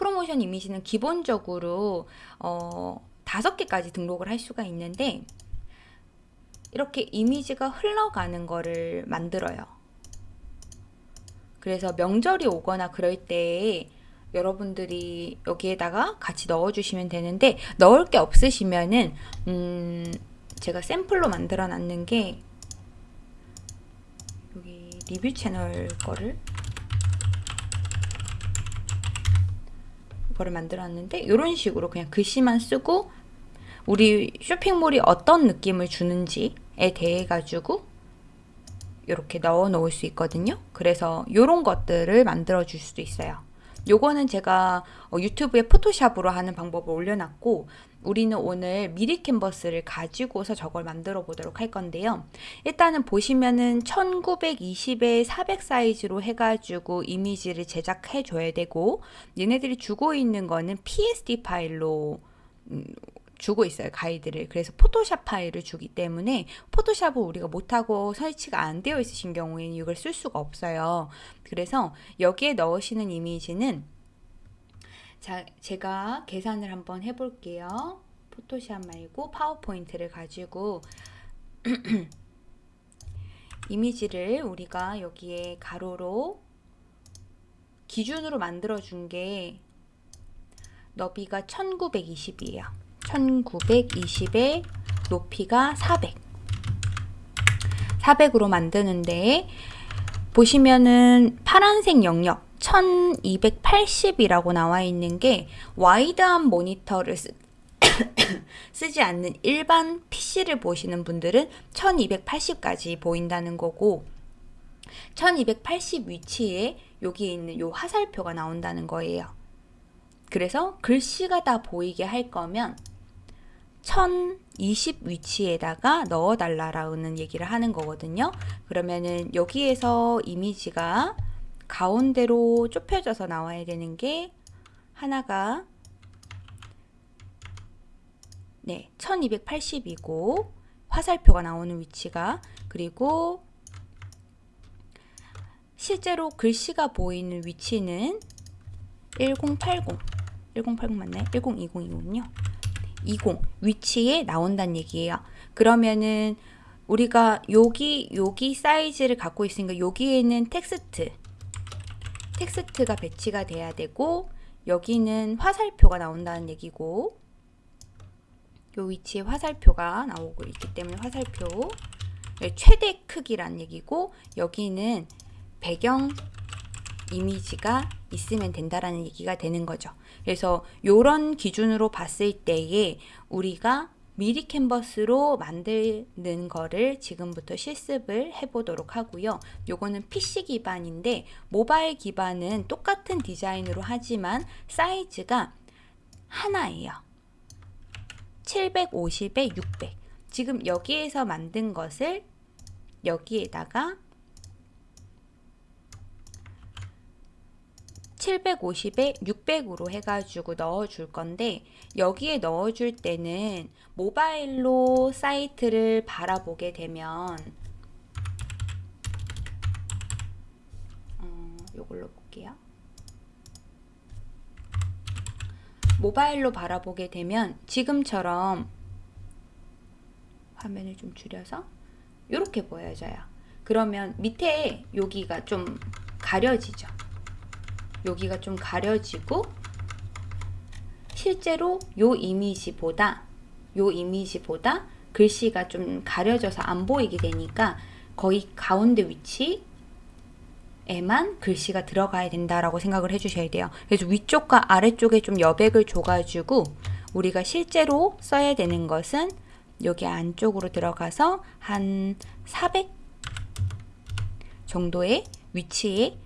프로모션 이미지는 기본적으로 어, 다섯 개까지 등록을 할 수가 있는데 이렇게 이미지가 흘러가는 거를 만들어요. 그래서 명절이 오거나 그럴 때 여러분들이 여기에다가 같이 넣어주시면 되는데 넣을 게 없으시면은 음 제가 샘플로 만들어 놨는 게 여기 리뷰 채널 거를 거를 만들어 놨는데 이런 식으로 그냥 글씨만 쓰고 우리 쇼핑몰이 어떤 느낌을 주는지에 대해 가지고 이렇게 넣어 놓을 수 있거든요. 그래서 이런 것들을 만들어 줄 수도 있어요. 요거는 제가 어, 유튜브에 포토샵으로 하는 방법을 올려놨고 우리는 오늘 미리 캔버스를 가지고서 저걸 만들어 보도록 할 건데요. 일단은 보시면은 1920에 400 사이즈로 해가지고 이미지를 제작해 줘야 되고 얘네들이 주고 있는 거는 PSD 파일로 음, 주고 있어요 가이드를. 그래서 포토샵 파일을 주기 때문에 포토샵을 우리가 못하고 설치가 안 되어 있으신 경우에는 이걸 쓸 수가 없어요. 그래서 여기에 넣으시는 이미지는 자 제가 계산을 한번 해볼게요. 포토샵 말고 파워포인트를 가지고 이미지를 우리가 여기에 가로로 기준으로 만들어 준 게 너비가 1920이에요 1920에 높이가 400 400으로 만드는데 보시면은 파란색 영역 1280이라고 나와 있는 게 와이드한 모니터를 쓰, 쓰지 않는 일반 PC를 보시는 분들은 1280까지 보인다는 거고 1280 위치에 여기 있는 요 화살표가 나온다는 거예요. 그래서 글씨가 다 보이게 할 거면 1020 위치에다가 넣어 달라라는 얘기를 하는 거거든요. 그러면은 여기에서 이미지가 가운데로 좁혀져서 나와야 되는 게 하나가 네, 1280이고 화살표가 나오는 위치가 그리고 실제로 글씨가 보이는 위치는 1080 1080 맞나요? 1020이군요. 20 위치에 나온다는 얘기예요. 그러면은 우리가 여기 여기 사이즈를 갖고 있으니까 여기에는 텍스트 텍스트가 배치가 돼야 되고 여기는 화살표가 나온다는 얘기고 요 위치에 화살표가 나오고 있기 때문에 화살표 최대 크기란 얘기고 여기는 배경 이미지가 있으면 된다라는 얘기가 되는 거죠. 그래서 이런 기준으로 봤을 때에 우리가 미리 캔버스로 만드는 거를 지금부터 실습을 해보도록 하고요. 요거는 PC 기반인데 모바일 기반은 똑같은 디자인으로 하지만 사이즈가 하나예요. 750에 600 지금 여기에서 만든 것을 여기에다가 750에 600으로 해가지고 넣어줄 건데 여기에 넣어줄 때는 모바일로 사이트를 바라보게 되면 어, 요걸로 볼게요. 모바일로 바라보게 되면 지금처럼 화면을 좀 줄여서 이렇게 보여져요. 그러면 밑에 여기가 좀 가려지죠. 여기가 좀 가려지고 실제로 요 이미지보다 요 이미지보다 글씨가 좀 가려져서 안 보이게 되니까 거의 가운데 위치에만 글씨가 들어가야 된다라고 생각을 해주셔야 돼요. 그래서 위쪽과 아래쪽에 좀 여백을 줘가지고 우리가 실제로 써야 되는 것은 여기 안쪽으로 들어가서 한 400 정도의 위치에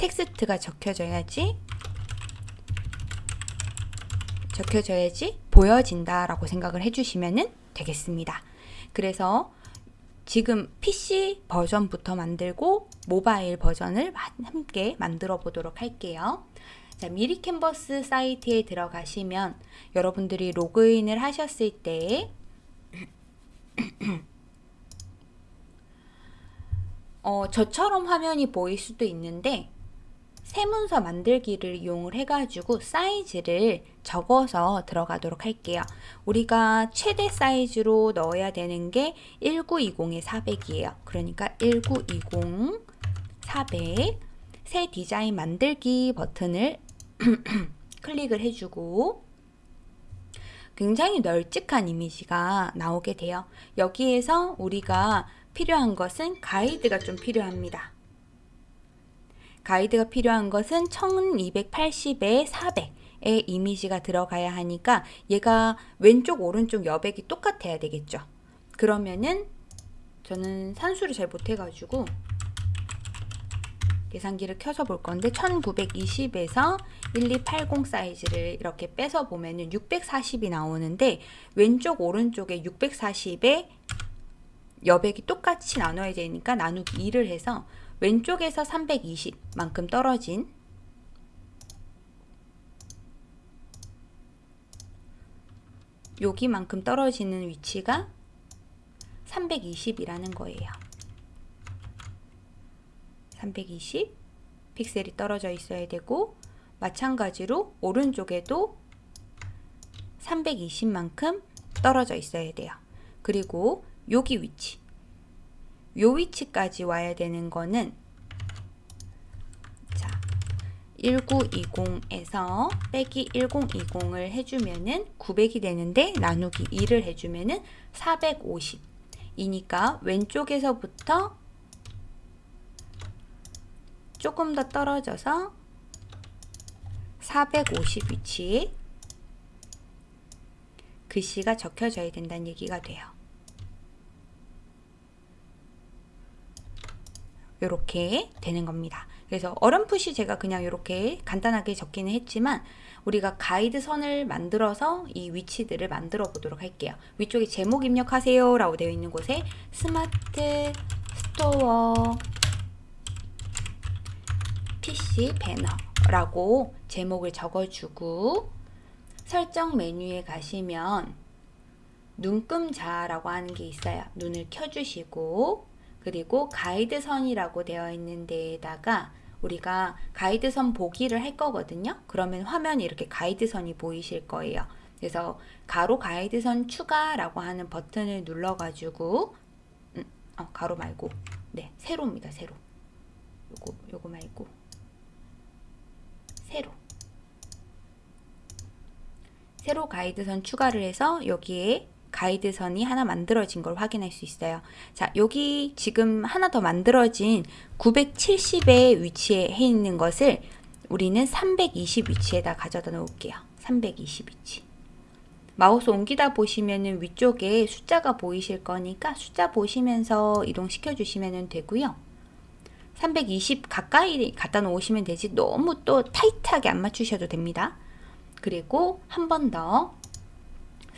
텍스트가 적혀져야지 적혀져야지 보여진다 라고 생각을 해주시면 되겠습니다. 그래서 지금 PC 버전부터 만들고 모바일 버전을 함께 만들어 보도록 할게요. 자, 미리 캔버스 사이트에 들어가시면 여러분들이 로그인을 하셨을 때 어, 저처럼 화면이 보일 수도 있는데 세문서 만들기를 이용을 해가지고 사이즈를 적어서 들어가도록 할게요. 우리가 최대 사이즈로 넣어야 되는 게 1920에 400이에요. 그러니까 1920 400 새 디자인 만들기 버튼을 클릭을 해주고 굉장히 널찍한 이미지가 나오게 돼요. 여기에서 우리가 필요한 것은 가이드가 좀 필요합니다. 가이드가 필요한 것은 1280에 400 의 이미지가 들어가야 하니까 얘가 왼쪽 오른쪽 여백이 똑같아야 되겠죠. 그러면은 저는 산수를 잘 못해가지고 계산기를 켜서 볼 건데 1920에서 1280 사이즈를 이렇게 빼서 보면은 640이 나오는데 왼쪽 오른쪽에 640에 여백이 똑같이 나눠야 되니까 나누기 2를 해서 왼쪽에서 320만큼 떨어진 여기만큼 떨어지는 위치가 320이라는 거예요. 320 픽셀이 떨어져 있어야 되고 마찬가지로 오른쪽에도 320만큼 떨어져 있어야 돼요. 그리고 여기 위치 요 위치까지 와야 되는 거는 자 1920에서 빼기 1020을 해주면은 900이 되는데 나누기 2를 해주면은 450 이니까 왼쪽에서부터 조금 더 떨어져서 450 위치에 글씨가 적혀져야 된다는 얘기가 돼요. 이렇게 되는 겁니다. 그래서 어렴풋이 제가 그냥 이렇게 간단하게 적기는 했지만 우리가 가이드 선을 만들어서 이 위치들을 만들어 보도록 할게요. 위쪽에 제목 입력하세요 라고 되어 있는 곳에 스마트 스토어 PC 배너라고 제목을 적어주고 설정 메뉴에 가시면 눈금자라고 하는 게 있어요. 눈을 켜주시고 그리고 가이드선이라고 되어 있는 데에다가 우리가 가이드선 보기를 할 거거든요. 그러면 화면에 이렇게 가이드선이 보이실 거예요. 그래서 가로 가이드선 추가라고 하는 버튼을 눌러가지고 음, 어, 가로 말고 네 세로입니다. 세로 요거 요거 말고 세로 세로 가이드선 추가를 해서 여기에 가이드선이 하나 만들어진 걸 확인할 수 있어요. 자, 여기 지금 하나 더 만들어진 970의 위치에 해 있는 것을 우리는 320 위치에다 가져다 놓을게요. 320 위치. 마우스 옮기다 보시면은 위쪽에 숫자가 보이실 거니까 숫자 보시면서 이동시켜 주시면 되고요. 320 가까이 갖다 놓으시면 되지 너무 또 타이트하게 안 맞추셔도 됩니다. 그리고 한 번 더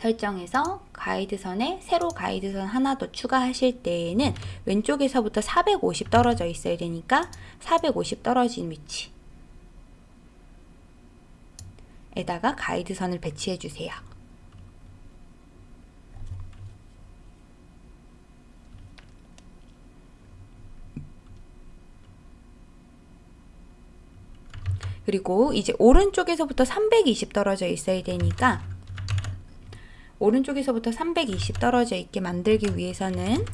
설정에서 가이드선에 세로 가이드선 하나 더 추가하실 때에는 왼쪽에서부터 450 떨어져 있어야 되니까 450 떨어진 위치 에다가 가이드선을 배치해 주세요. 그리고 이제 오른쪽에서부터 320 떨어져 있어야 되니까 오른쪽에서부터 320 떨어져 있게 만들기 위해서는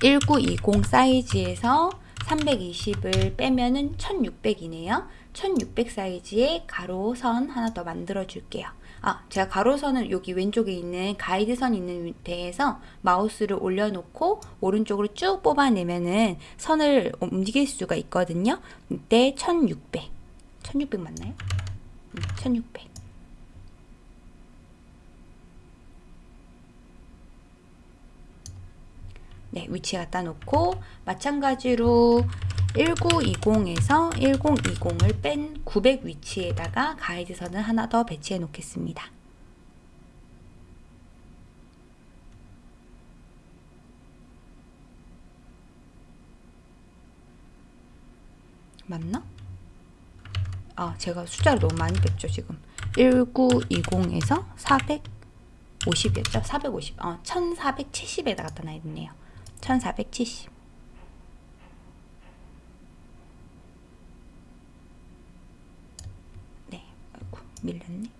1920 사이즈에서 320을 빼면은 1600이네요. 1600 사이즈의 가로선 하나 더 만들어 줄게요. 아, 제가 가로선을 여기 왼쪽에 있는 가이드선 있는 데에서 마우스를 올려놓고 오른쪽으로 쭉 뽑아내면은 선을 움직일 수가 있거든요. 이때 1600. 1600 맞나요? 1600. 네, 위치 갖다 놓고 마찬가지로 1920에서 1020을 뺀 900 위치에다가 가이드선을 하나 더 배치해 놓겠습니다. 맞나? 아, 제가 숫자를 너무 많이 뺐죠, 지금. 1920에서 450이었죠? 450. 어, 1470에다 갖다 놔야겠네요. 1470 네, 아이고 밀렸네.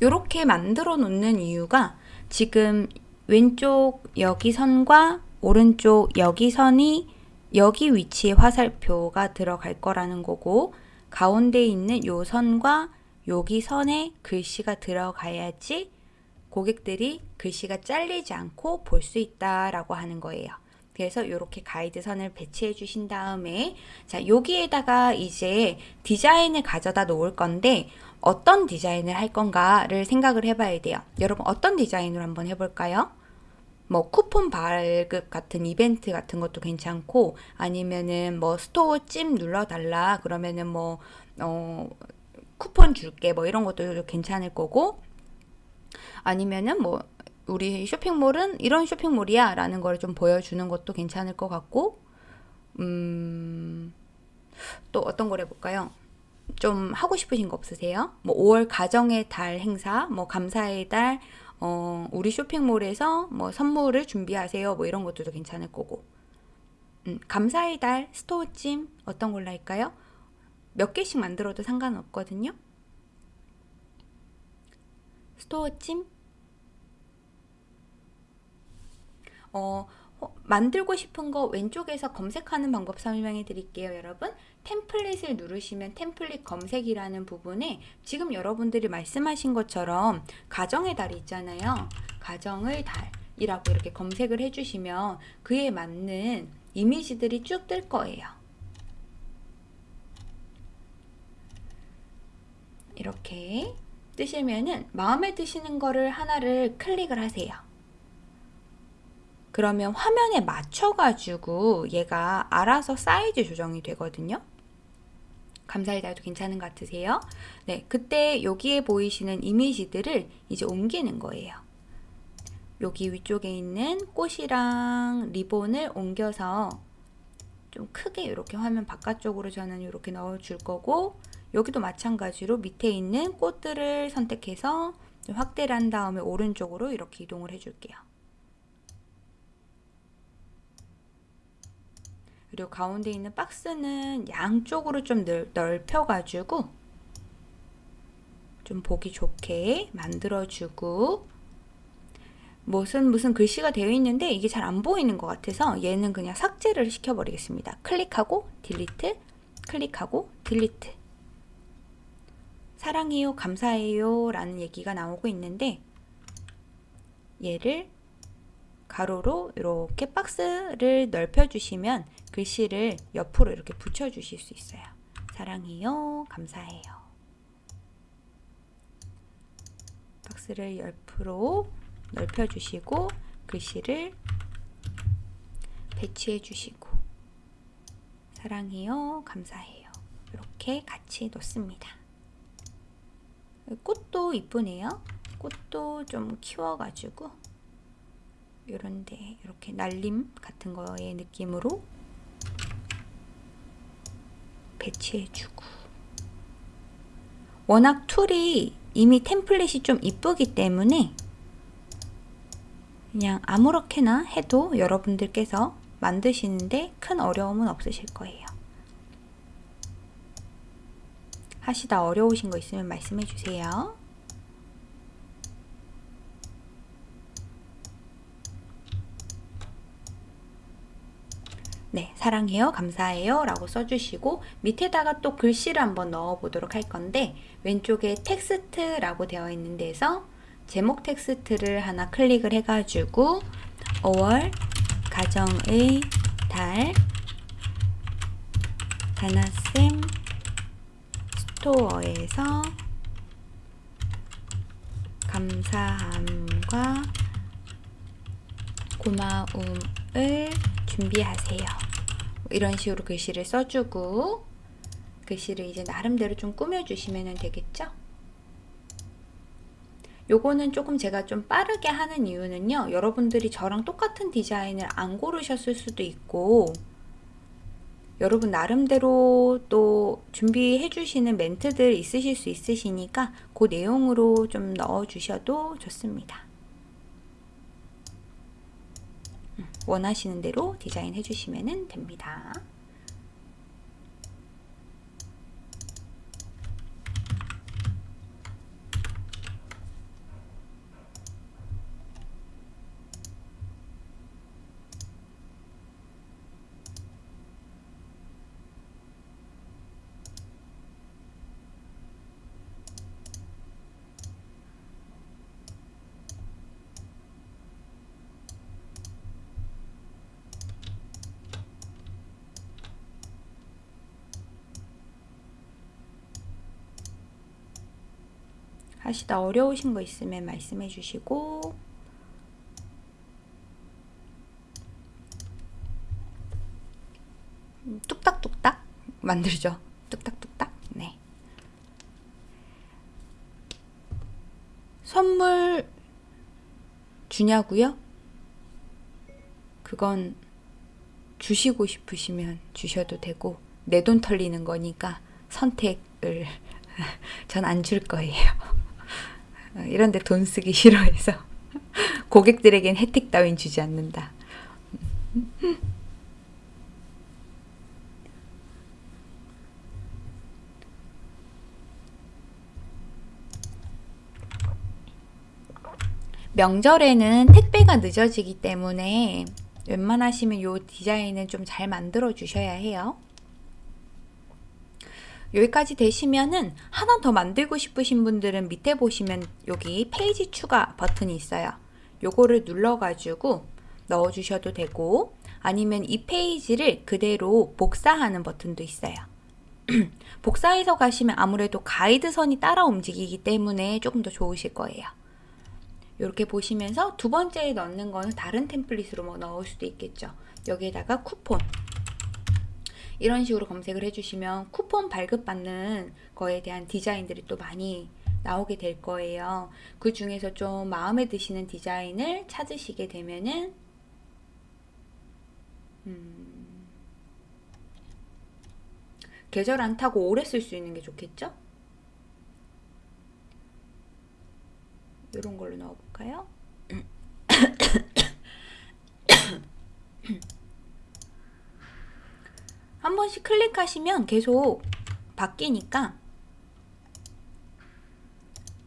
이렇게 만들어 놓는 이유가 지금 왼쪽 여기 선과 오른쪽 여기 선이 여기 위치에 화살표가 들어갈 거라는 거고 가운데 있는 요 선과 여기 선에 글씨가 들어가야지 고객들이 글씨가 잘리지 않고 볼 수 있다라고 하는 거예요. 그래서 이렇게 가이드 선을 배치해 주신 다음에 자 여기에다가 이제 디자인을 가져다 놓을 건데 어떤 디자인을 할 건가를 생각을 해봐야 돼요. 여러분 어떤 디자인으로 한번 해볼까요? 뭐 쿠폰 발급 같은 이벤트 같은 것도 괜찮고 아니면은 뭐 스토어 찜 눌러달라 그러면은 뭐 어, 쿠폰 줄게 뭐 이런 것도 괜찮을 거고 아니면은 뭐 우리 쇼핑몰은 이런 쇼핑몰이야 라는 걸 좀 보여주는 것도 괜찮을 것 같고 음, 또 어떤 걸 해볼까요? 좀 하고 싶으신 거 없으세요? 뭐 5월 가정의 달 행사, 뭐 감사의 달, 어, 우리 쇼핑몰에서 뭐 선물을 준비하세요. 뭐 이런 것들도 괜찮을 거고. 음, 감사의 달 스토어찜 어떤 걸로 할까요? 몇 개씩 만들어도 상관없거든요. 스토어찜 어, 만들고 싶은 거 왼쪽에서 검색하는 방법 설명해 드릴게요, 여러분. 템플릿을 누르시면 템플릿 검색이라는 부분에 지금 여러분들이 말씀하신 것처럼 가정의 달이 있잖아요. 가정의 달이라고 이렇게 검색을 해주시면 그에 맞는 이미지들이 쭉 뜰 거예요. 이렇게 뜨시면은 마음에 드시는 거를 하나를 클릭을 하세요. 그러면 화면에 맞춰가지고 얘가 알아서 사이즈 조정이 되거든요. 감사의 달도 괜찮은 것 같으세요? 네, 그때 여기에 보이시는 이미지들을 이제 옮기는 거예요. 여기 위쪽에 있는 꽃이랑 리본을 옮겨서 좀 크게 이렇게 화면 바깥쪽으로 저는 이렇게 넣어줄 거고 여기도 마찬가지로 밑에 있는 꽃들을 선택해서 확대를 한 다음에 오른쪽으로 이렇게 이동을 해줄게요. 그리고 가운데 있는 박스는 양쪽으로 좀 넓혀가지고 좀 보기 좋게 만들어주고 무슨 무슨 글씨가 되어 있는데 이게 잘 안 보이는 것 같아서 얘는 그냥 삭제를 시켜버리겠습니다. 클릭하고 딜리트, 클릭하고 딜리트. 사랑해요, 감사해요 라는 얘기가 나오고 있는데 얘를 가로로 이렇게 박스를 넓혀주시면 글씨를 옆으로 이렇게 붙여주실 수 있어요. 사랑해요. 감사해요. 박스를 옆으로 넓혀주시고 글씨를 배치해 주시고 사랑해요. 감사해요. 이렇게 같이 놓습니다. 꽃도 이쁘네요. 꽃도 좀 키워가지고 이런데 이렇게 날림 같은 거의 느낌으로 배치해주고 워낙 툴이 이미 템플릿이 좀 이쁘기 때문에 그냥 아무렇게나 해도 여러분들께서 만드시는데 큰 어려움은 없으실 거예요. 하시다 어려우신 거 있으면 말씀해 주세요. 네, 사랑해요, 감사해요 라고 써주시고 밑에다가 또 글씨를 한번 넣어 보도록 할 건데 왼쪽에 텍스트라고 되어 있는 데서 제목 텍스트를 하나 클릭을 해가지고 5월 가정의 달 다나쌤 스토어에서 감사함과 고마움을 준비하세요. 이런 식으로 글씨를 써주고 글씨를 이제 나름대로 좀 꾸며주시면 되겠죠? 요거는 조금 제가 좀 빠르게 하는 이유는요. 여러분들이 저랑 똑같은 디자인을 안 고르셨을 수도 있고 여러분 나름대로 또 준비해 주시는 멘트들 있으실 수 있으시니까 그 내용으로 좀 넣어 주셔도 좋습니다. 원하시는 대로 디자인 해 주시면 됩니다. 하시다 어려우신 거 있으면 말씀해 주시고 음, 뚝딱뚝딱 만들죠. 뚝딱뚝딱. 네. 선물 주냐고요? 그건 주시고 싶으시면 주셔도 되고 내 돈 털리는 거니까 선택을 전 안 줄 거예요. 이런데 돈 쓰기 싫어해서 고객들에겐 혜택 따윈 주지 않는다. 명절에는 택배가 늦어지기 때문에 웬만하시면 이 디자인은 좀 잘 만들어 주셔야 해요. 여기까지 되시면은 하나 더 만들고 싶으신 분들은 밑에 보시면 여기 페이지 추가 버튼이 있어요. 요거를 눌러가지고 넣어주셔도 되고 아니면 이 페이지를 그대로 복사하는 버튼도 있어요. 복사해서 가시면 아무래도 가이드선이 따라 움직이기 때문에 조금 더 좋으실 거예요. 이렇게 보시면서 두 번째에 넣는 거는 다른 템플릿으로 뭐 넣을 수도 있겠죠. 여기에다가 쿠폰 이런 식으로 검색을 해주시면 쿠폰 발급받는 거에 대한 디자인들이 또 많이 나오게 될 거예요. 그 중에서 좀 마음에 드시는 디자인을 찾으시게 되면은 음, 계절 안 타고 오래 쓸 수 있는 게 좋겠죠? 이런 걸로 넣어볼까요? 한 번씩 클릭하시면 계속 바뀌니까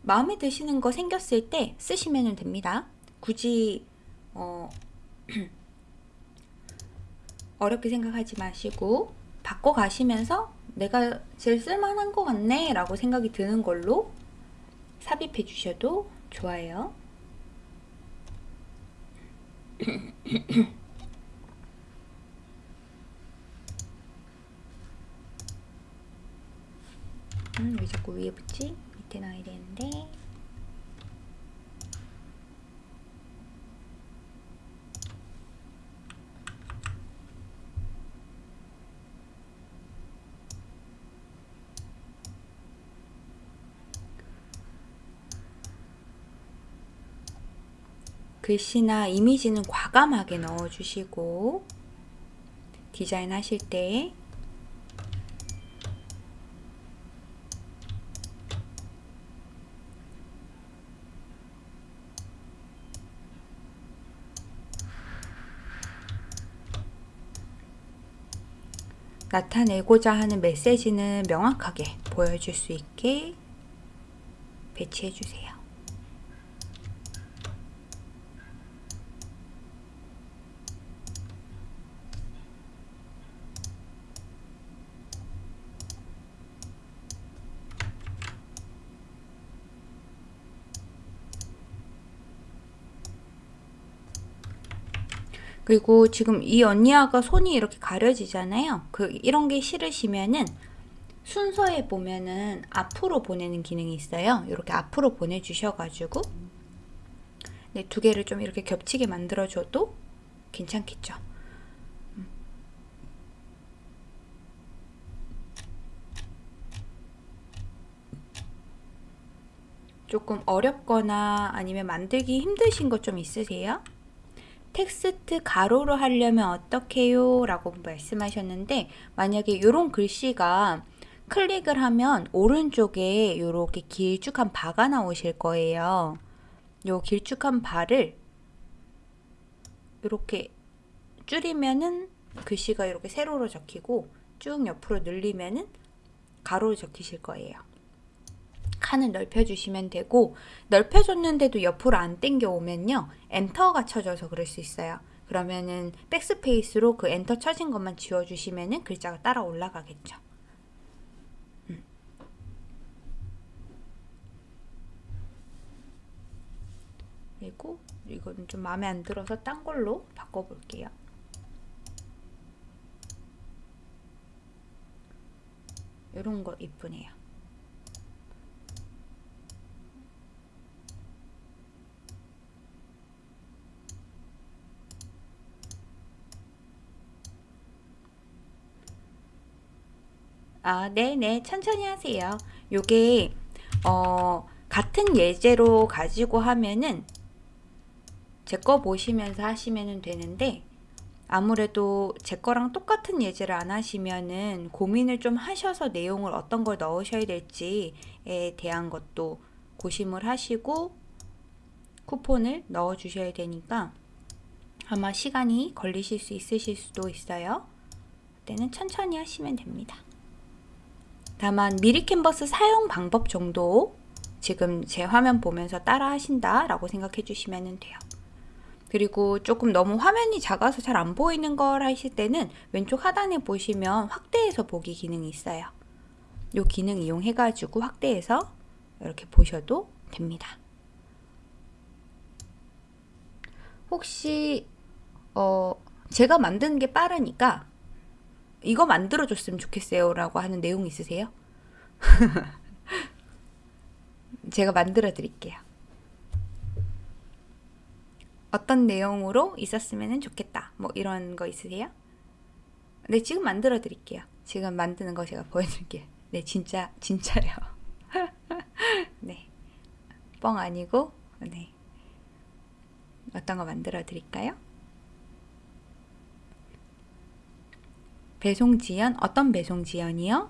마음에 드시는 거 생겼을 때 쓰시면 됩니다. 굳이 어, 어렵게 생각하지 마시고 바꿔 가시면서 내가 제일 쓸만한 것 같네 라고 생각이 드는 걸로 삽입해 주셔도 좋아요. 음, 왜 자꾸 위에 붙지? 밑에 놔야 되는데. 글씨나 이미지는 과감하게 넣어주시고 디자인 하실 때 나타내고자 하는 메시지는 명확하게 보여줄 수 있게 배치해 주세요. 그리고 지금 이 언니아가 손이 이렇게 가려지잖아요. 그 이런 게 싫으시면은 순서에 보면은 앞으로 보내는 기능이 있어요. 이렇게 앞으로 보내주셔가지고 네, 두 개를 좀 이렇게 겹치게 만들어줘도 괜찮겠죠. 음. 조금 어렵거나 아니면 만들기 힘드신 것 좀 있으세요? 텍스트 가로로 하려면 어떻게요? 라고 말씀하셨는데 만약에 이런 글씨가 클릭을 하면 오른쪽에 이렇게 길쭉한 바가 나오실 거예요. 요 길쭉한 바를 이렇게 줄이면은 글씨가 이렇게 세로로 적히고 쭉 옆으로 늘리면은 가로로 적히실 거예요. 칸을 넓혀주시면 되고 넓혀줬는데도 옆으로 안 땡겨 오면요 엔터가 쳐져서 그럴 수 있어요. 그러면은 백스페이스로 그 엔터 쳐진 것만 지워주시면은 글자가 따라 올라가겠죠. 음. 그리고 이거는 좀 마음에 안 들어서 딴 걸로 바꿔볼게요. 이런 거 이쁘네요 아, 네네. 천천히 하세요. 요게, 어, 같은 예제로 가지고 하면은 제 거 보시면서 하시면 되는데 아무래도 제 거랑 똑같은 예제를 안 하시면은 고민을 좀 하셔서 내용을 어떤 걸 넣으셔야 될지에 대한 것도 고심을 하시고 쿠폰을 넣어 주셔야 되니까 아마 시간이 걸리실 수 있으실 수도 있어요. 그때는 천천히 하시면 됩니다. 다만 미리 캔버스 사용 방법 정도 지금 제 화면 보면서 따라 하신다 라고 생각해 주시면 돼요. 그리고 조금 너무 화면이 작아서 잘 안 보이는 걸 하실 때는 왼쪽 하단에 보시면 확대해서 보기 기능이 있어요. 이 기능 이용해 가지고 확대해서 이렇게 보셔도 됩니다. 혹시 어 제가 만드는 게 빠르니까 이거 만들어 줬으면 좋겠어요 라고 하는 내용 있으세요? 제가 만들어 드릴게요. 어떤 내용으로 있었으면 좋겠다. 뭐 이런 거 있으세요? 네, 지금 만들어 드릴게요. 지금 만드는 거 제가 보여드릴게요. 네, 진짜, 진짜요. 네. 뻥 아니고, 네. 어떤 거 만들어 드릴까요? 배송 지연, 어떤 배송 지연이요?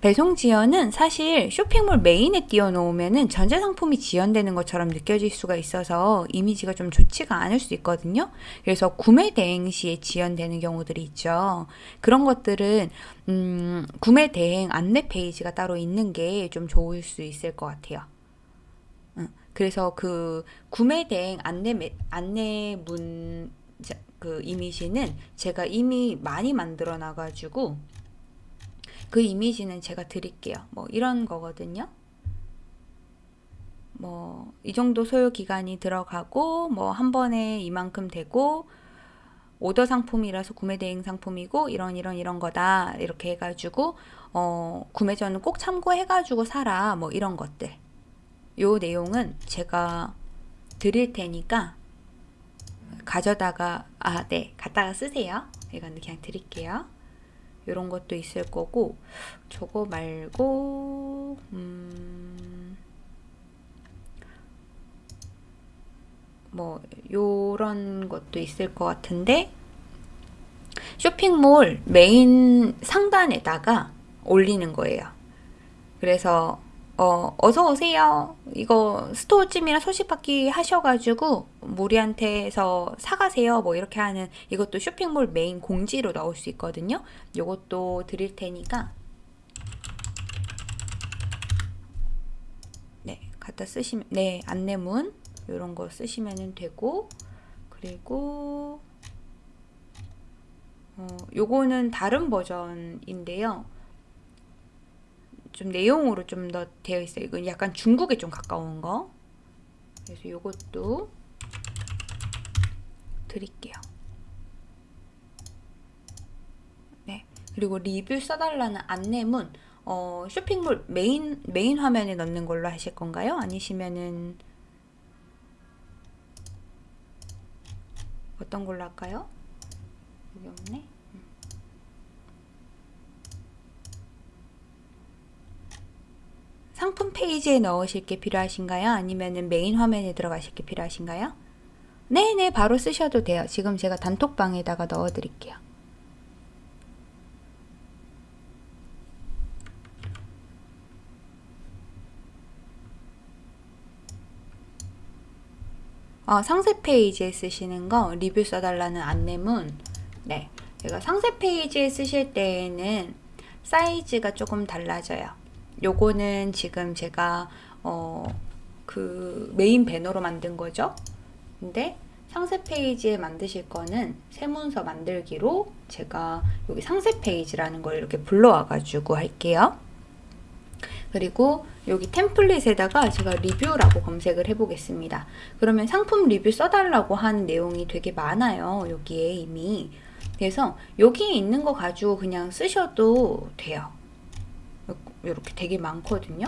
배송 지연은 사실 쇼핑몰 메인에 띄워놓으면 전체 상품이 지연되는 것처럼 느껴질 수가 있어서 이미지가 좀 좋지가 않을 수 있거든요. 그래서 구매 대행 시에 지연되는 경우들이 있죠. 그런 것들은 음, 구매 대행 안내 페이지가 따로 있는 게 좀 좋을 수 있을 것 같아요. 그래서 그 구매 대행 안내 안내문 그 이미지는 제가 이미 많이 만들어 놔가지고 그 이미지는 제가 드릴게요. 뭐 이런 거거든요. 뭐 이 정도 소요 기간이 들어가고 뭐 한 번에 이만큼 되고 오더 상품이라서 구매 대행 상품이고 이런 이런 이런 거다 이렇게 해가지고 어 구매 전은 꼭 참고해가지고 사라 뭐 이런 것들 요 내용은 제가 드릴 테니까 가져다가 아 네 갖다가 쓰세요 이건 그냥 드릴게요 이런 것도 있을 거고 저거 말고 음, 뭐 요런 것도 있을 것 같은데 쇼핑몰 메인 상단에다가 올리는 거예요. 그래서 어, 어서 오세요. 이거 스토어찜이랑 소식받기 하셔가지고 우리한테서 사가세요. 뭐 이렇게 하는 이것도 쇼핑몰 메인 공지로 넣을 수 있거든요. 요것도 드릴 테니까 네 갖다 쓰시면 네 안내문 이런 거 쓰시면 되고 그리고 어, 요거는 다른 버전인데요. 좀 내용으로 좀 더 되어 있어요. 이건 약간 중국에 좀 가까운 거. 그래서 이것도 드릴게요. 네. 그리고 리뷰 써달라는 안내문 어, 쇼핑몰 메인 메인 화면에 넣는 걸로 하실 건가요? 아니시면은 어떤 걸로 할까요? 여기 없네. 상품 페이지에 넣으실 게 필요하신가요? 아니면 메인 화면에 들어가실 게 필요하신가요? 네네 바로 쓰셔도 돼요. 지금 제가 단톡방에다가 넣어 드릴게요. 어, 상세 페이지에 쓰시는 거 리뷰 써달라는 안내문 네 제가 상세 페이지에 쓰실 때에는 사이즈가 조금 달라져요 요거는 지금 제가 어, 그 메인 배너로 만든 거죠. 근데 상세 페이지에 만드실 거는 새 문서 만들기로 제가 여기 상세 페이지라는 걸 이렇게 불러와 가지고 할게요. 그리고 여기 템플릿에다가 제가 리뷰라고 검색을 해보겠습니다. 그러면 상품 리뷰 써달라고 하는 내용이 되게 많아요. 여기에 이미. 그래서 여기에 있는 거 가지고 그냥 쓰셔도 돼요. 이렇게 되게 많거든요.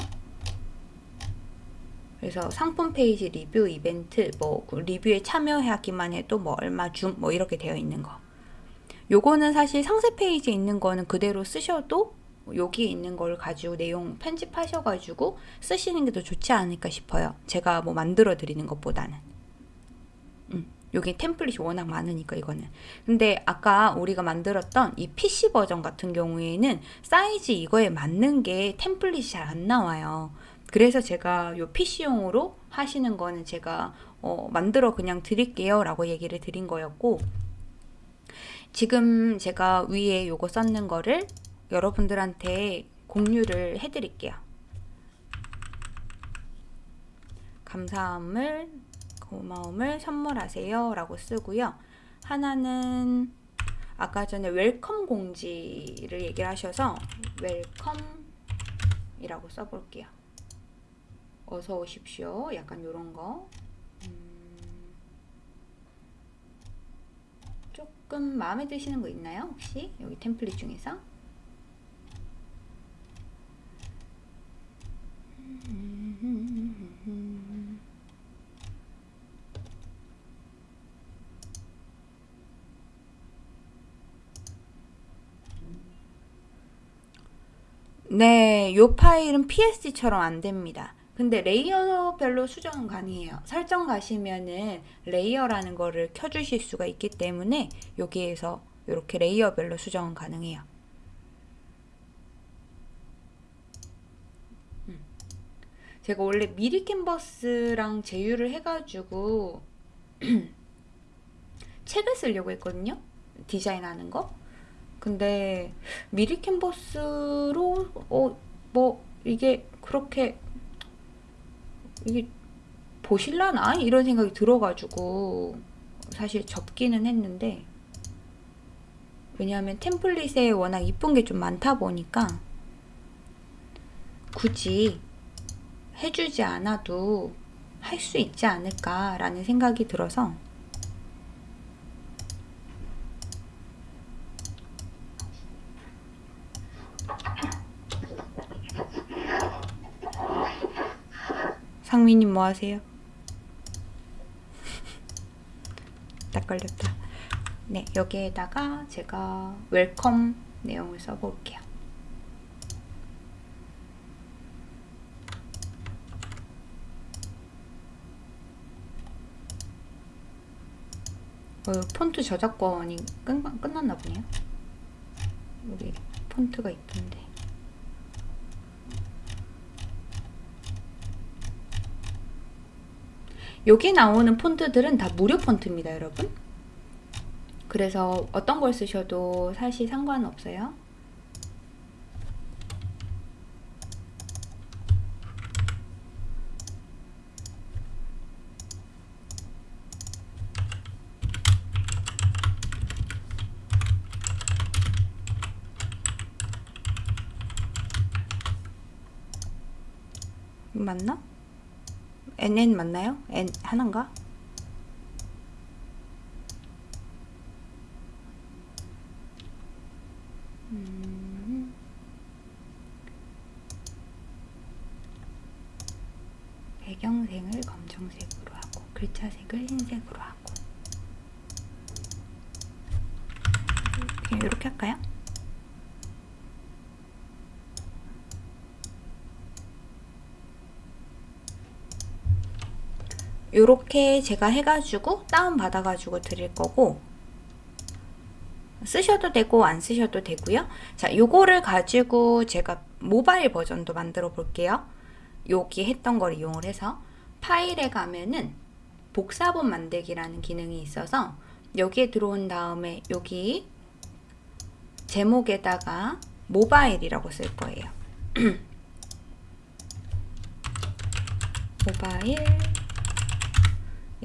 그래서 상품 페이지 리뷰 이벤트 뭐 그 리뷰에 참여하기만 해도 뭐 얼마 줌 뭐 이렇게 되어 있는 거 요거는 사실 상세 페이지에 있는 거는 그대로 쓰셔도 여기 있는 걸 가지고 내용 편집하셔가지고 쓰시는 게 더 좋지 않을까 싶어요. 제가 뭐 만들어 드리는 것보다는. 음, 여기 템플릿이 워낙 많으니까 이거는. 근데 아까 우리가 만들었던 이 PC 버전 같은 경우에는 사이즈 이거에 맞는 게 템플릿이 잘 안 나와요. 그래서 제가 요 PC용으로 하시는 거는 제가 어, 만들어 그냥 드릴게요 라고 얘기를 드린 거였고 지금 제가 위에 요거 썼는 거를 여러분들한테 공유를 해드릴게요. 감사함을 고마움을 선물하세요 라고 쓰고요. 하나는 아까 전에 welcome 공지를 얘기를 하셔서 welcome이라고 써볼게요. 어서 오십시오. 약간 요런 거. 음, 조금 마음에 드시는 거 있나요? 혹시? 여기 템플릿 중에서? 네, 요 파일은 PSD처럼 안 됩니다. 근데 레이어별로 수정은 가능해요. 설정 가시면은 레이어라는 거를 켜주실 수가 있기 때문에 여기에서 이렇게 레이어별로 수정은 가능해요. 음. 제가 원래 미리 캔버스랑 제휴를 해가지고 책을 쓰려고 했거든요. 디자인하는 거. 근데 미리 캔버스로 어 뭐 이게 그렇게 이게 보실라나? 이런 생각이 들어가지고 사실 접기는 했는데 왜냐하면 템플릿에 워낙 이쁜 게 좀 많다 보니까 굳이 해주지 않아도 할 수 있지 않을까라는 생각이 들어서 상민님 뭐 하세요? 딱 걸렸다. 네, 여기에다가 제가 welcome 내용을 써볼게요. 어, 폰트 저작권이 끝, 끝났나 보네요. 여기 폰트가 있던데. 여기 나오는 폰트들은 다 무료 폰트입니다, 여러분. 그래서 어떤 걸 쓰셔도 사실 상관없어요. 맞나? NN 맞나요? N 하나인가? 음. 배경색을 검정색으로 하고 글자색을 흰색으로 하고 이렇게 할까요? 이렇게 제가 해가지고 다운받아가지고 드릴 거고 쓰셔도 되고 안 쓰셔도 되고요. 자, 요거를 가지고 제가 모바일 버전도 만들어 볼게요. 여기 했던 걸 이용을 해서 파일에 가면은 복사본 만들기라는 기능이 있어서 여기에 들어온 다음에 여기 제목에다가 모바일이라고 쓸 거예요. 모바일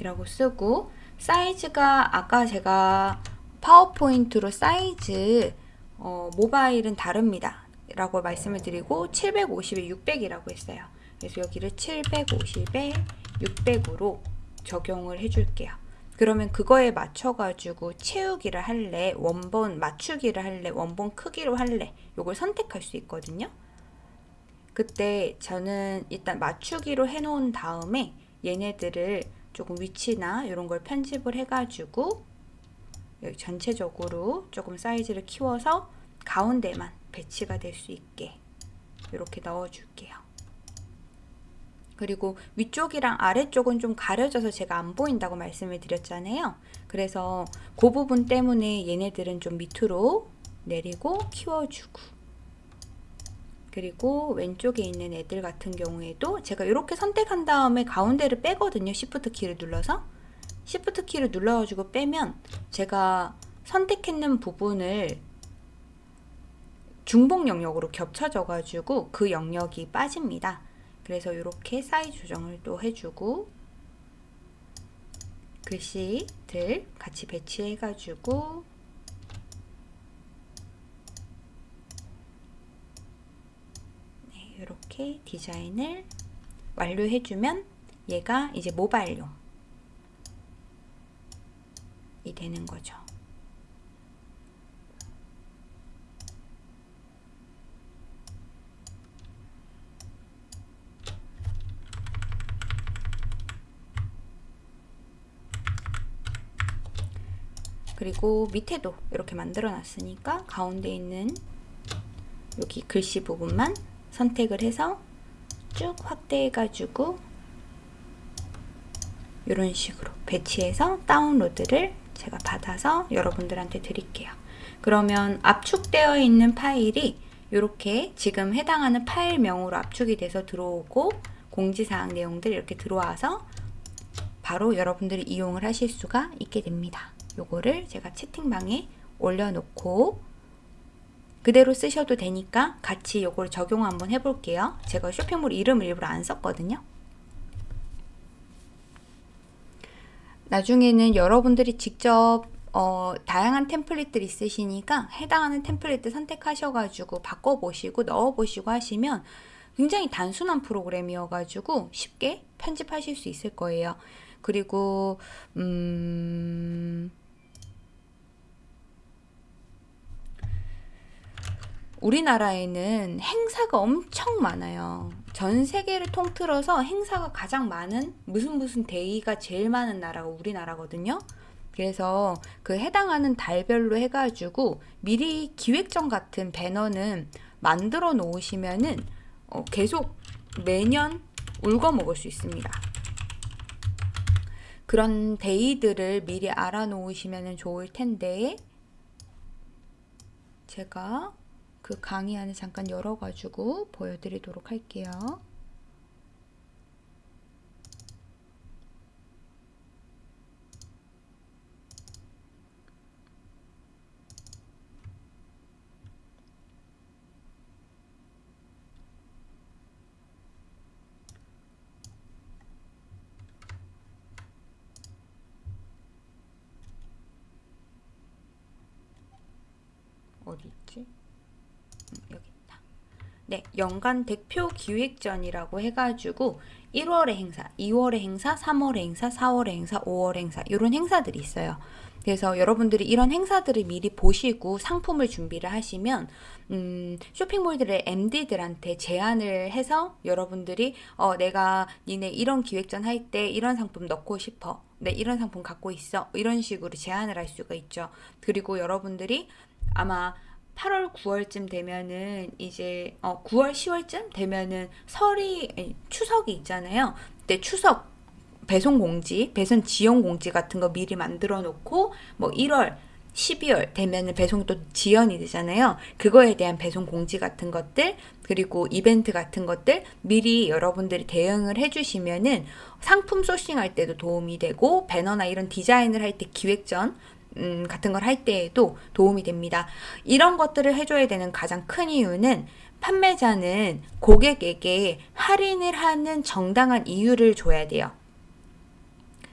이라고 쓰고 사이즈가 아까 제가 파워포인트로 사이즈 어, 모바일은 다릅니다. 라고 말씀을 드리고 750에 600이라고 했어요. 그래서 여기를 750에 600으로 적용을 해줄게요. 그러면 그거에 맞춰 가지고 채우기를 할래? 원본 맞추기를 할래? 원본 크기로 할래? 요걸 선택할 수 있거든요. 그때 저는 일단 맞추기로 해 놓은 다음에 얘네들을 조금 위치나 이런 걸 편집을 해가지고 여기 전체적으로 조금 사이즈를 키워서 가운데만 배치가 될 수 있게 이렇게 넣어줄게요. 그리고 위쪽이랑 아래쪽은 좀 가려져서 제가 안 보인다고 말씀을 드렸잖아요. 그래서 그 부분 때문에 얘네들은 좀 밑으로 내리고 키워주고 그리고 왼쪽에 있는 애들 같은 경우에도 제가 이렇게 선택한 다음에 가운데를 빼거든요. Shift 키를 눌러서 Shift 키를 눌러가지고 빼면 제가 선택했는 부분을 중복 영역으로 겹쳐져 가지고 그 영역이 빠집니다. 그래서 이렇게 사이즈 조정을 또 해주고 글씨들 같이 배치해 가지고 네, 이렇게 디자인을 완료해주면 얘가 이제 모바일용 이 되는 거죠. 그리고 밑에도 이렇게 만들어 놨으니까 가운데 있는 여기 글씨 부분만 선택을 해서 쭉 확대해 가지고 이런 식으로 배치해서 다운로드를 제가 받아서 여러분들한테 드릴게요. 그러면 압축되어 있는 파일이 이렇게 지금 해당하는 파일명으로 압축이 돼서 들어오고 공지사항 내용들 이렇게 들어와서 바로 여러분들이 이용을 하실 수가 있게 됩니다. 요거를 제가 채팅방에 올려놓고 그대로 쓰셔도 되니까 같이 요걸 적용 한번 해볼게요. 제가 쇼핑몰 이름을 일부러 안 썼거든요. 나중에는 여러분들이 직접 어, 다양한 템플릿들 있으시니까 해당하는 템플릿 선택하셔가지고 바꿔보시고 넣어보시고 하시면 굉장히 단순한 프로그램이어가지고 쉽게 편집하실 수 있을 거예요. 그리고 음... 우리나라에는 행사가 엄청 많아요. 전 세계를 통틀어서 행사가 가장 많은 무슨 무슨 데이가 제일 많은 나라가 우리나라거든요. 그래서 그 해당하는 달별로 해가지고 미리 기획전 같은 배너는 만들어 놓으시면은 어 계속 매년 울거 먹을 수 있습니다. 그런 데이들을 미리 알아 놓으시면 좋을 텐데 제가 그 강의 안에 잠깐 열어가지고 보여드리도록 할게요. 어디 있지? 여기 있다. 네, 연간 대표 기획전이라고 해가지고 1월에 행사, 2월에 행사, 3월에 행사, 4월에 행사, 5월에 행사 이런 행사들이 있어요. 그래서 여러분들이 이런 행사들을 미리 보시고 상품을 준비를 하시면 음, 쇼핑몰들의 MD들한테 제안을 해서 여러분들이 어, 내가 니네 이런 기획전 할 때 이런 상품 넣고 싶어. 네, 이런 상품 갖고 있어. 이런 식으로 제안을 할 수가 있죠. 그리고 여러분들이 아마 8월, 9월쯤 되면은 이제 어 9월, 10월쯤 되면은 설이 아니, 추석이 있잖아요. 그때 추석 배송 공지, 배송 지연 공지 같은 거 미리 만들어 놓고 뭐 1월 12월 되면은 배송이 또 지연이 되잖아요. 그거에 대한 배송 공지 같은 것들, 그리고 이벤트 같은 것들 미리 여러분들이 대응을 해주시면은 상품 소싱할 때도 도움이 되고, 배너나 이런 디자인을 할 때 기획전, 음, 같은 걸 할 때에도 도움이 됩니다. 이런 것들을 해줘야 되는 가장 큰 이유는 판매자는 고객에게 할인을 하는 정당한 이유를 줘야 돼요.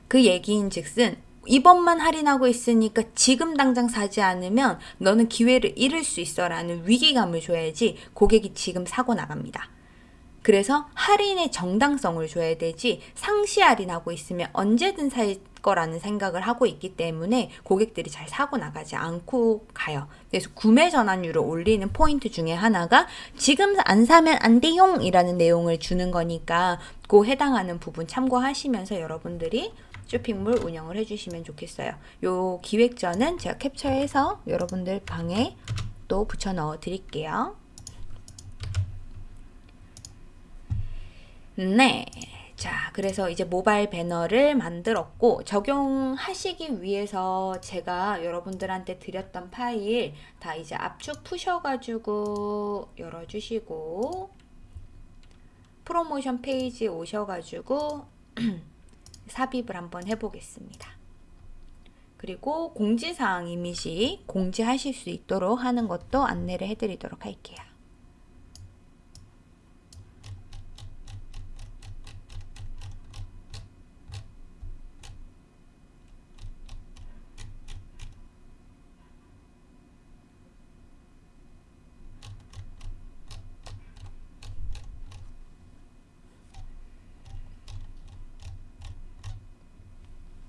그 얘기인 즉슨 이번만 할인하고 있으니까 지금 당장 사지 않으면 너는 기회를 잃을 수 있어 라는 위기감을 줘야지 고객이 지금 사고 나갑니다. 그래서 할인의 정당성을 줘야 되지 상시 할인하고 있으면 언제든 살 거라는 생각을 하고 있기 때문에 고객들이 잘 사고 나가지 않고 가요. 그래서 구매 전환율을 올리는 포인트 중에 하나가 지금 안 사면 안 돼용 이라는 내용을 주는 거니까 그 해당하는 부분 참고하시면서 여러분들이 쇼핑몰 운영을 해주시면 좋겠어요. 요 기획전은 제가 캡처해서 여러분들 방에 또 붙여 넣어 드릴게요. 네. 자, 그래서 이제 모바일 배너를 만들었고 적용하시기 위해서 제가 여러분들한테 드렸던 파일 다 이제 압축 푸셔가지고 열어주시고 프로모션 페이지 오셔가지고 삽입을 한번 해보겠습니다. 그리고 공지사항 이미지 공지하실 수 있도록 하는 것도 안내를 해드리도록 할게요.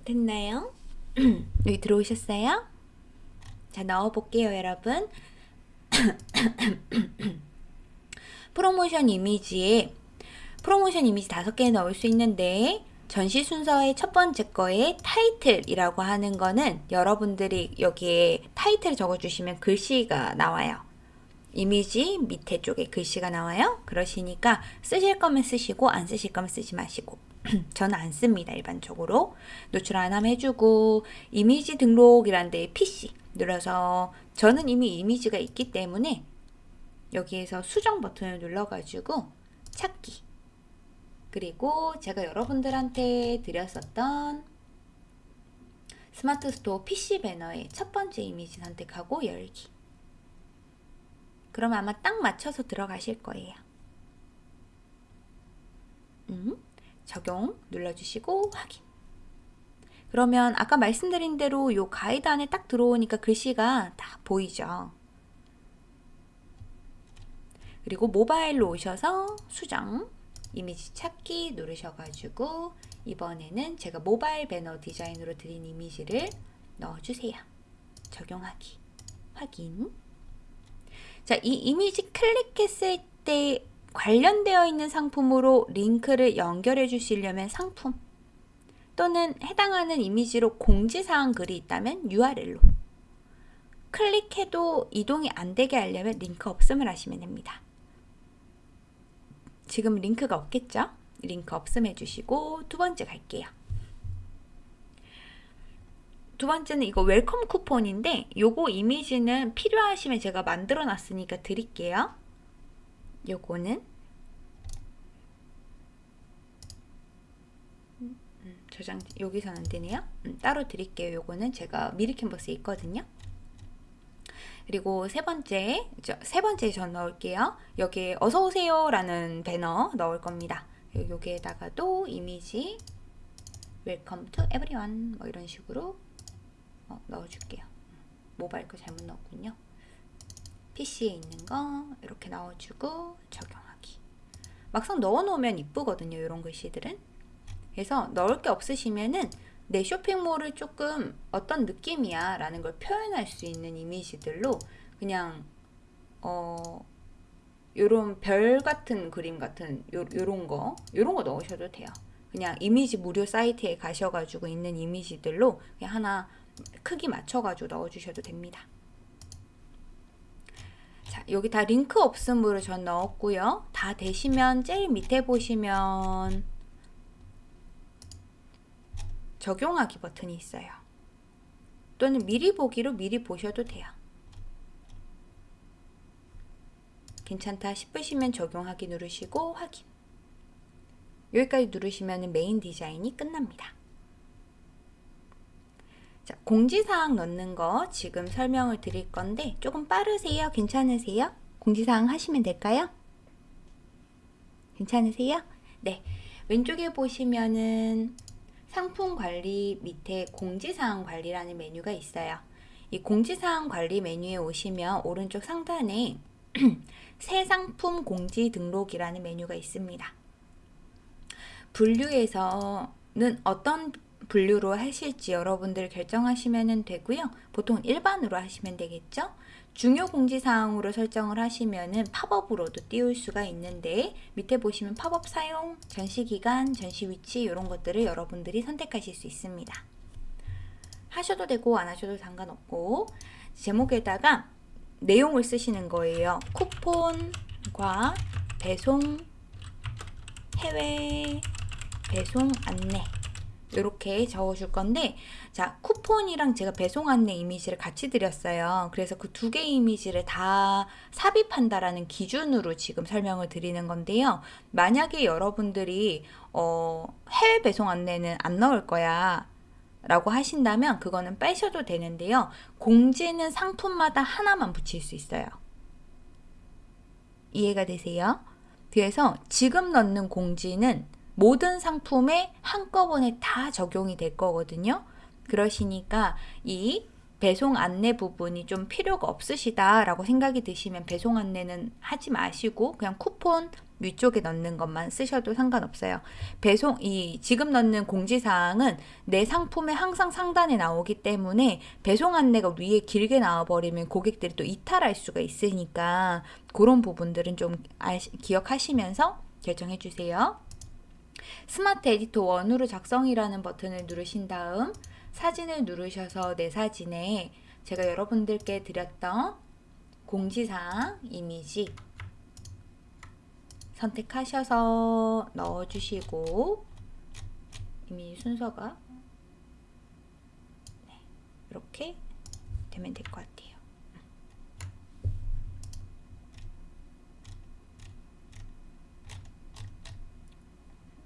됐나요? 여기 들어오셨어요? 자, 넣어볼게요, 여러분. 프로모션 이미지에 프로모션 이미지 다섯 개 넣을 수 있는데 전시 순서의 첫 번째 거에 타이틀이라고 하는 거는 여러분들이 여기에 타이틀 적어주시면 글씨가 나와요. 이미지 밑에 쪽에 글씨가 나와요. 그러시니까 쓰실 거면 쓰시고 안 쓰실 거면 쓰지 마시고 저는 안 씁니다. 일반적으로. 노출 안 하면 해주고 이미지 등록이란 데에 PC 눌러서 저는 이미 이미지가 있기 때문에 여기에서 수정 버튼을 눌러가지고 찾기 그리고 제가 여러분들한테 드렸었던 스마트 스토어 PC 배너의 첫 번째 이미지 선택하고 열기 그러면 아마 딱 맞춰서 들어가실 거예요. 음? 적용 눌러주시고 확인. 그러면 아까 말씀드린 대로 요 가이드 안에 딱 들어오니까 글씨가 다 보이죠. 그리고 모바일로 오셔서 수정, 이미지 찾기 누르셔가지고 이번에는 제가 모바일 배너 디자인으로 드린 이미지를 넣어주세요. 적용하기, 확인. 자, 이 이미지 클릭했을 때 관련되어 있는 상품으로 링크를 연결해 주시려면 상품 또는 해당하는 이미지로 공지사항 글이 있다면 URL로 클릭해도 이동이 안 되게 하려면 링크 없음을 하시면 됩니다. 지금 링크가 없겠죠? 링크 없음 해주시고 두 번째 갈게요. 두 번째는 이거 welcome 쿠폰인데 요거 이미지는 필요하시면 제가 만들어 놨으니까 드릴게요. 요거는 음, 저장 여기서는 안 되네요. 음, 따로 드릴게요. 요거는 제가 미리캔버스에 있거든요. 그리고 세 번째, 세 번째 전 넣을게요. 여기에 어서오세요 라는 배너 넣을 겁니다. 여기에다가도 이미지 welcome to everyone 뭐 이런 식으로 어, 넣어줄게요. 모바일 거 잘못 넣었군요. PC에 있는 거 이렇게 넣어주고 적용하기. 막상 넣어놓으면 이쁘거든요 이런 글씨들은. 그래서 넣을 게 없으시면은 내 쇼핑몰을 조금 어떤 느낌이야 라는 걸 표현할 수 있는 이미지들로 그냥 어 요런 별 같은 그림 같은 요, 요런 거 요런 거 넣으셔도 돼요. 그냥 이미지 무료 사이트에 가셔가지고 있는 이미지들로 하나 크기 맞춰가지고 넣어주셔도 됩니다 자, 여기 다 링크 없음으로 전 넣었고요. 다 되시면 제일 밑에 보시면 적용하기 버튼이 있어요. 또는 미리 보기로 미리 보셔도 돼요. 괜찮다 싶으시면 적용하기 누르시고 확인. 여기까지 누르시면 메인 디자인이 끝납니다. 자, 공지사항 넣는 거 지금 설명을 드릴 건데 조금 빠르세요? 괜찮으세요? 공지사항 하시면 될까요? 괜찮으세요? 네. 왼쪽에 보시면은 상품 관리 밑에 공지사항 관리라는 메뉴가 있어요. 이 공지사항 관리 메뉴에 오시면 오른쪽 상단에 새 상품 공지 등록이라는 메뉴가 있습니다. 분류에서는 어떤 분류로 하실지 여러분들 결정하시면 되고요. 보통 일반으로 하시면 되겠죠. 중요 공지사항으로 설정을 하시면은 팝업으로도 띄울 수가 있는데 밑에 보시면 팝업 사용, 전시 기간, 전시 위치 이런 것들을 여러분들이 선택하실 수 있습니다. 하셔도 되고 안 하셔도 상관없고 제목에다가 내용을 쓰시는 거예요. 쿠폰과 배송 해외 배송 안내 이렇게 적어줄 건데 자 쿠폰이랑 제가 배송 안내 이미지를 같이 드렸어요. 그래서 그 두개 이미지를 다 삽입한다라는 기준으로 지금 설명을 드리는 건데요. 만약에 여러분들이 어, 해외 배송 안내는 안 넣을 거야. 라고 하신다면 그거는 빼셔도 되는데요. 공지는 상품마다 하나만 붙일 수 있어요. 이해가 되세요? 그래서 지금 넣는 공지는 모든 상품에 한꺼번에 다 적용이 될 거거든요. 그러시니까 이 배송 안내 부분이 좀 필요가 없으시다 라고 생각이 드시면 배송 안내는 하지 마시고 그냥 쿠폰 위쪽에 넣는 것만 쓰셔도 상관없어요. 배송 이 지금 넣는 공지 사항은 내 상품에 항상 상단에 나오기 때문에 배송 안내가 위에 길게 나와 버리면 고객들이 또 이탈할 수가 있으니까 그런 부분들은 좀 기억하시면서 결정해 주세요. 스마트 에디터 원으로 작성이라는 버튼을 누르신 다음 사진을 누르셔서 내 사진에 제가 여러분들께 드렸던 공지사항 이미지 선택하셔서 넣어주시고 이미지 순서가 네, 이렇게 되면 될 것 같아요.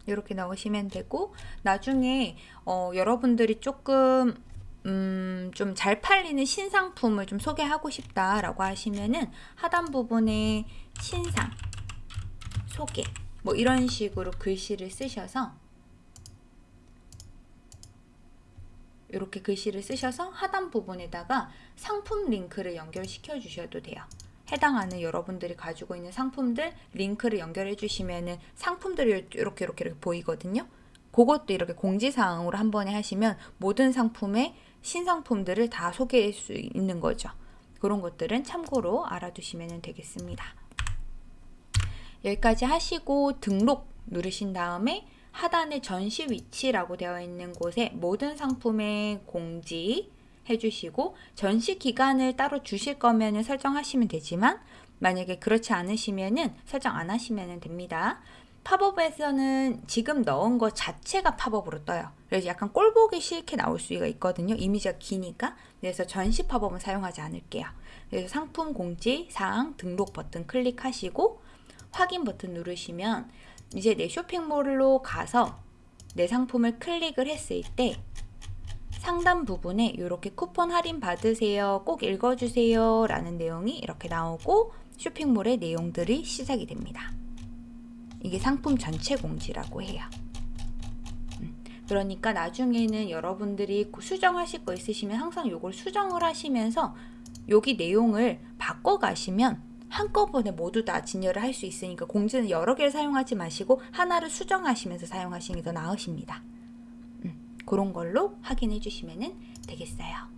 이렇게 넣으시면 되고 나중에 어, 여러분들이 조금 음, 좀 잘 팔리는 신상품을 좀 소개하고 싶다라고 하시면은 하단 부분에 신상 소개 뭐 이런 식으로 글씨를 쓰셔서 이렇게 글씨를 쓰셔서 하단 부분에다가 상품 링크를 연결시켜 주셔도 돼요. 해당하는 여러분들이 가지고 있는 상품들 링크를 연결해 주시면은 상품들이 이렇게 이렇게 이렇게 보이거든요. 그것도 이렇게 공지사항으로 한 번에 하시면 모든 상품의 신상품들을 다 소개할 수 있는 거죠. 그런 것들은 참고로 알아두시면 되겠습니다. 여기까지 하시고 등록 누르신 다음에 하단에 전시 위치라고 되어 있는 곳에 모든 상품의 공지 해주시고 전시 기간을 따로 주실 거면 설정하시면 되지만 만약에 그렇지 않으시면은 설정 안 하시면 됩니다. 팝업에서는 지금 넣은 것 자체가 팝업으로 떠요. 그래서 약간 꼴 보기 싫게 나올 수가 있거든요. 이미지가 기니까. 그래서 전시 팝업은 사용하지 않을게요. 그래서 상품 공지, 사항, 등록 버튼 클릭하시고 확인 버튼 누르시면 이제 내 쇼핑몰로 가서 내 상품을 클릭을 했을 때 상단 부분에 이렇게 쿠폰 할인 받으세요. 꼭 읽어주세요. 라는 내용이 이렇게 나오고 쇼핑몰의 내용들이 시작이 됩니다. 이게 상품 전체 공지라고 해요. 음, 그러니까 나중에는 여러분들이 수정하실 거 있으시면 항상 이걸 수정을 하시면서 여기 내용을 바꿔 가시면 한꺼번에 모두 다 진열을 할 수 있으니까 공지는 여러 개를 사용하지 마시고 하나를 수정하시면서 사용하시는 게 더 나으십니다. 음, 그런 걸로 확인해 주시면 되겠어요.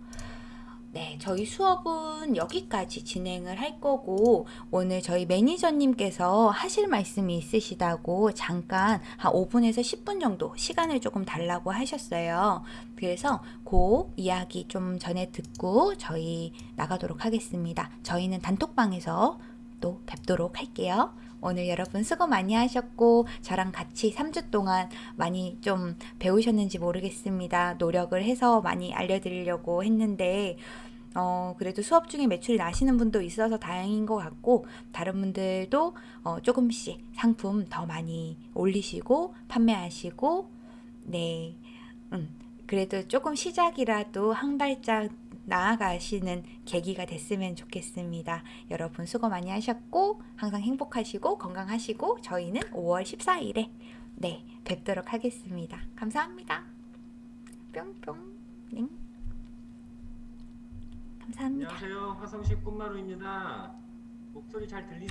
네, 저희 수업은 여기까지 진행을 할 거고 오늘 저희 매니저님께서 하실 말씀이 있으시다고 잠깐 한 5분에서 10분 정도 시간을 조금 달라고 하셨어요. 그래서 그 이야기 좀 전에 듣고 저희 나가도록 하겠습니다. 저희는 단톡방에서 또 뵙도록 할게요. 오늘 여러분 수고 많이 하셨고 저랑 같이 3주 동안 많이 좀 배우셨는지 모르겠습니다. 노력을 해서 많이 알려드리려고 했는데 어, 그래도 수업 중에 매출이 나시는 분도 있어서 다행인 것 같고, 다른 분들도 어, 조금씩 상품 더 많이 올리시고, 판매하시고, 네, 음, 그래도 조금 시작이라도 한 발짝 나아가시는 계기가 됐으면 좋겠습니다. 여러분 수고 많이 하셨고, 항상 행복하시고, 건강하시고, 저희는 5월 14일에, 네, 뵙도록 하겠습니다. 감사합니다. 뿅뿅. 네. 감사합니다. 안녕하세요. 화성시 꿈마루입니다. 목소리 잘 들리세요?